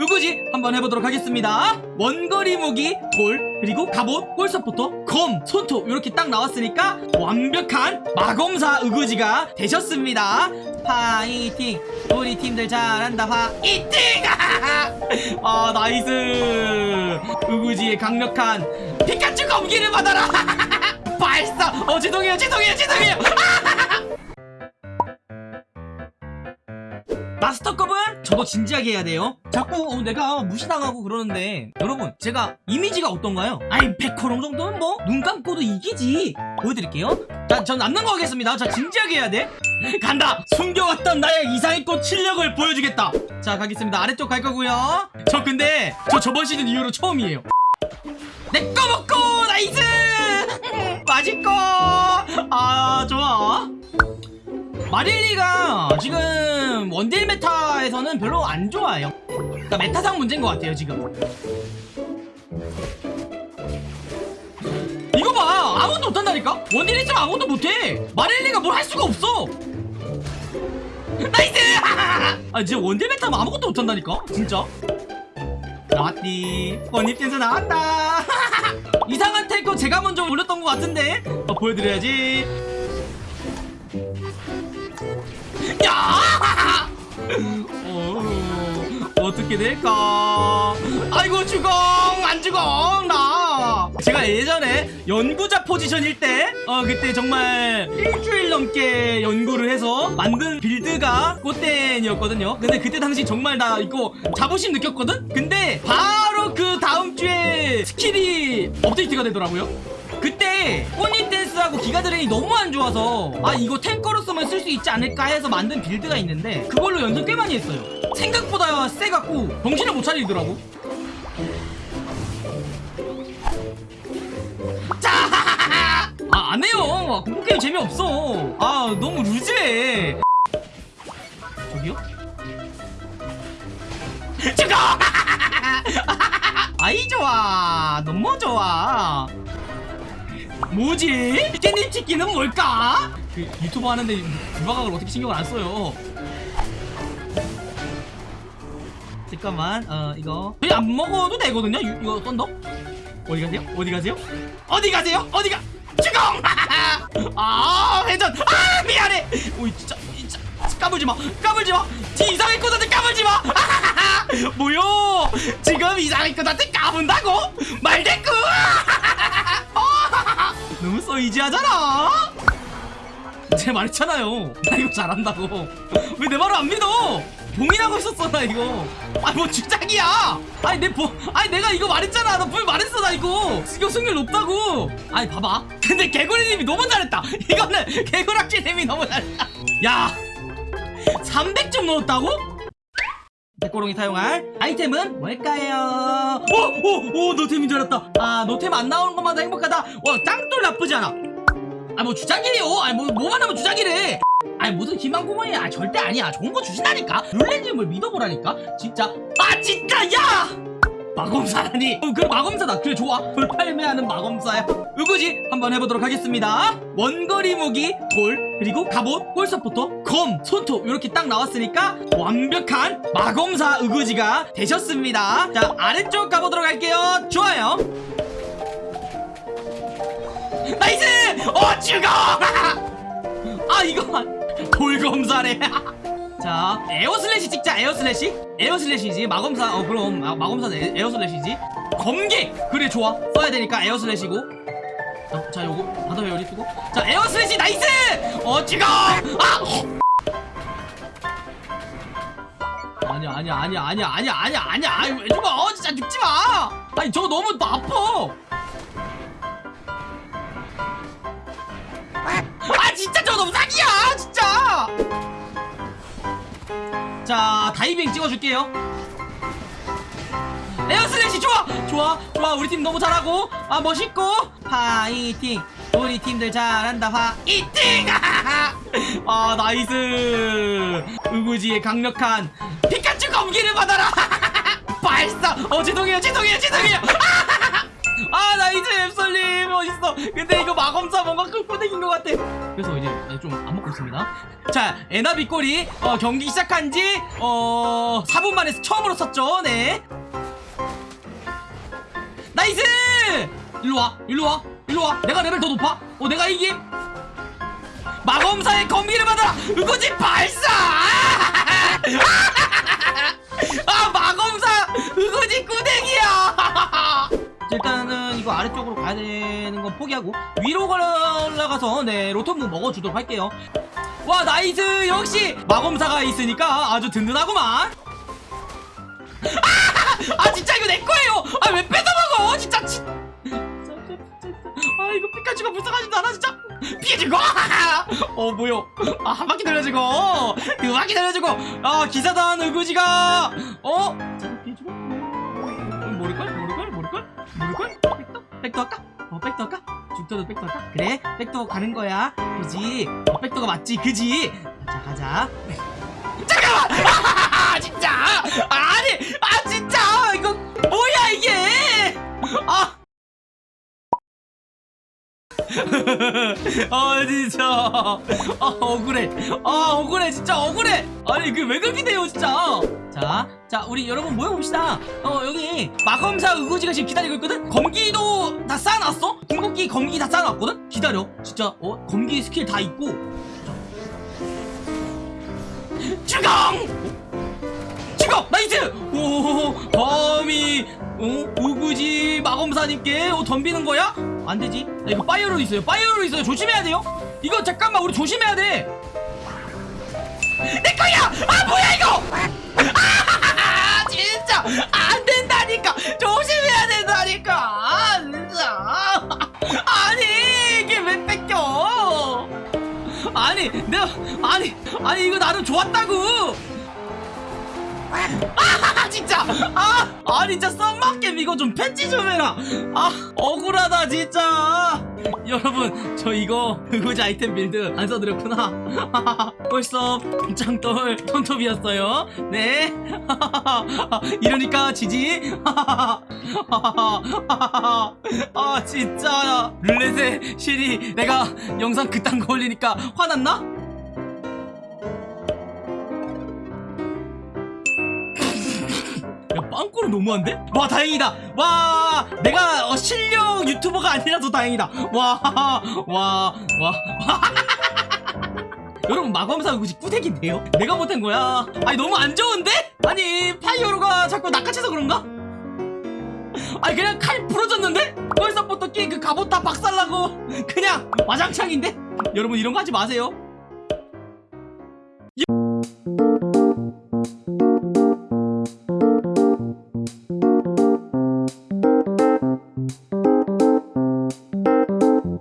으구지? 한번 해보도록 하겠습니다. 원거리 무기 돌 그리고 갑옷 골 서포터 검 손톱 이렇게 딱 나왔으니까 완벽한 마검사 으구지가 되셨습니다. 파이팅! 우리 팀들 잘한다 파이팅! 아 nice! 으구지의 강력한 피카츄 검기를 받아라! 발사! 어 죄송해요 죄송해요 죄송해요 마스터컵은 저도 진지하게 해야 돼요. 자꾸 어, 내가 무시당하고 그러는데. 여러분 제가 이미지가 어떤가요? 아이 백호롱 정도는 뭐 눈 감고도 이기지. 보여드릴게요. 자, 전 남는 거 하겠습니다. 자 진지하게 해야 돼. 간다! 숨겨왔던 나의 이상의꽃 실력을 보여주겠다. 자 가겠습니다. 아래쪽 갈 거고요. 저 근데 저 저번 시즌 이후로 처음이에요. 내거 먹고! nice! 맛있고 아 좋아 마릴리가 지금 원딜 meta에서는 별로 안 좋아요. 그러니까 meta상 문제인 것 같아요 지금. 이거 봐! 아무것도 못한다니까? 원딜 있으면 아무것도 못해! 마릴리가 뭘 할 수가 없어! nice! 아 진짜 원딜 meta면 아무것도 못한다니까? 진짜? 나왔다. 댄스 나왔다. 이상한 탱커 제가 먼저 올렸던 것 같은데? 어, 보여드려야지 야! 어, 어떻게 될까? 아이고 죽엉 안 죽엉 나. 제가 예전에 연구자 포지션일 때, 어 그때 정말 일주일 넘게 연구를 해서 만든 build가 꽃댄이었거든요. 근데 그때 당시 정말 나 이거 자부심 느꼈거든. 근데 바로 그 다음 주에 skill이 업데이트가 되더라고요. 그때 꽃잎 댄스하고 giga drain이 너무 안 좋아서 아 이거 탱커로서만 쓸수 있지 않을까 해서 만든 build가 있는데 그걸로 연습 꽤 많이 했어요 생각보다 세갖고 정신을 못 차리더라고 자! 아 안해요 공포게임 재미없어 아 너무 loose해 저기요? 죽어! 아이 좋아 너무 좋아 뭐지? 깻잎 치킨은 뭘까? 그 유튜브 하는데 유방학을 어떻게 신경을 안 써요? 잠깐만 어 이거 저희 안 먹어도 되거든요 유, 이거 썬더 어디 가세요? 어디 가세요? 어디 가세요? 어디가? 주공! 아 회전! 아 미안해! 오이 진짜 진짜 까불지 마 까불지 마! 지 이상의 꽃한테 까불지 마! 뭐요? 지금 이상의 꽃한테 까분다고? 말대꾸! 너무 써이지하잖아. 제가 말했잖아요. 나 이거 잘한다고. 왜 내 말을 안 믿어? 봉인하고 있었어 나 이거. 아니 뭐 주작이야. 아니 내 보, 아니 내가 이거 말했잖아. 나 분명 말했어 나 이거. 이거 승률 높다고. 아니 봐봐. 근데 개구리님이 너무 잘했다. 이거는 개구락지님이 너무 잘했다. 야 300점 넣었다고? 백고롱이 사용할 아이템은 뭘까요? 오! 오! 오! 노템인 줄 알았다. 아 노템 안 나오는 것마다 행복하다. 와 짱돌 나쁘지 않아. 아 뭐 주작이래요. 아니 뭐 뭐만 하면 주작이래. 아니 무슨 희망고문이 아 절대 아니야. 좋은 거 주신다니까. 룰레님을 믿어보라니까. 진짜 아 진짜 야 마검사라니. 어, 그래 마검사다. 그래 좋아. 돌팔매하는 마검사야. 으구지. 한번 해보도록 하겠습니다. 원거리 무기 돌 그리고 갑옷 골서포터 검 손톱. 이렇게 딱 나왔으니까 완벽한 마검사 으구지가 되셨습니다. 자 아래쪽 가보도록 할게요. 좋아요. nice! 어 죽어 아 이거 돌검사래 자 에어슬래시 찍자 에어슬래시. 에어슬래시지 마검사 어 그럼 마, 마검사는 air slash지. 검기 그래 좋아. 써야 되니까 air slash고. 자, 자 요거 바다 회오리 쓰고. 자 air slash nice! 어 찍어 아! 아니야 아니야 아니야 아니야 아니야 아니야 아니야. 아니 왜 죽어? 어, 진짜 죽지 마. 아니 저거 너무 아파 다이빙 찍어줄게요. air slash 좋아! 좋아! 좋아 우리 팀 너무 잘하고. 아 멋있고. 파이팅! 우리 팀들 잘한다. 파이팅! 아 nice! 우구지의 강력한 피카츄 검기를 받아라! 발사! 어 죄송해요 죄송해요 죄송해요! 아 썰림 멋있어. 근데 이거 마검사 뭔가 끈끈해긴 것 같아. 그래서 이제 좀 안 먹고 있습니다. 자 에나비 꼬리 어, 경기 시작한 지 어, 4분 만에 처음으로 썼죠. 네. 나이스! 일로와 일로와 일로와. 내가 레벨 더 높아? 어 내가 이김. 마검사의 검기를 받아 으구지 발사! 아 마검사 으구지 꾸댕이야 일단은 이거 아래쪽으로 가야 되는 건 포기하고 위로 올라가서 네 로톤무 먹어주도록 할게요. 와 nice! 역시 마검사가 있으니까 아주 든든하구만. 아, 아 진짜 이거 내 거예요! 아 왜 뺏어먹어? 진짜 치... 아 이거 피카츄가 불쌍하지도 않아 진짜. 피해주고! 어 뭐요? 아한 바퀴 돌려주고! 두 바퀴 돌려주고! 아 기사단 의구지가! 어 모를걸 백도 백도 할까? 어 백도 할까? 죽도도 백도 할까? 그래 백도 가는 거야. 그지? 어 백도가 맞지? 그지? 자 가자. 잠깐만! 아, 진짜! 아니 아 진짜! 이거 뭐야 이게? 아! 아 진짜. 아 억울해. 아 억울해 진짜 억울해. 아니 그 왜 그렇게 돼요 진짜? 자, 자 우리 여러분 모여봅시다. 어 여기 마검사 의구지가 지금 기다리고 있거든? 검기도 다 쌓아놨어? 궁극기 검기 다 쌓아놨거든? 기다려. 진짜 어 검기 스킬 다 있고. 주공 주공 nice! 오 범이 어 으구지 마검사님께 어, 덤비는 거야? 안 되지? 나 이거 파이어로 있어요. 파이어로 있어요. 조심해야 돼요. 이거 잠깐만 우리 조심해야 돼내 거야! 아 뭐야 이거! 아 안 된다니까. 조심해야 된다니까. 아, 아니 이게 왜 뺏겨? 아니 내가 아니 아니 이거 나름 좋았다고. 아 진짜. 아 아니 진짜 썸마겜 이거 좀 patch 좀 해라. 아 억울하다 진짜 여러분 저 이거 그거지 아이템 build 안 써드렸구나. 벌써 짱돌 손톱이었어요. 네. 이러니까 지지. 아 진짜. 룰렛의 실이 내가 영상 그딴 거 올리니까 화났나? 야 빵꾸는 너무한데? 와 다행이다 와 내가 어, 실력 유튜버가 아니라서 다행이다 와와와 여러분 마검사 굳이 꾸대기인데요? 내가 못한 거야 아니 너무 안 좋은데? 아니 파이어로가 자꾸 낚아채서 그런가? 아니 그냥 칼 부러졌는데? 벌써부터 끼그 갑옷 다 박살나고 그냥 와장창인데? 여러분 이런 거 하지 마세요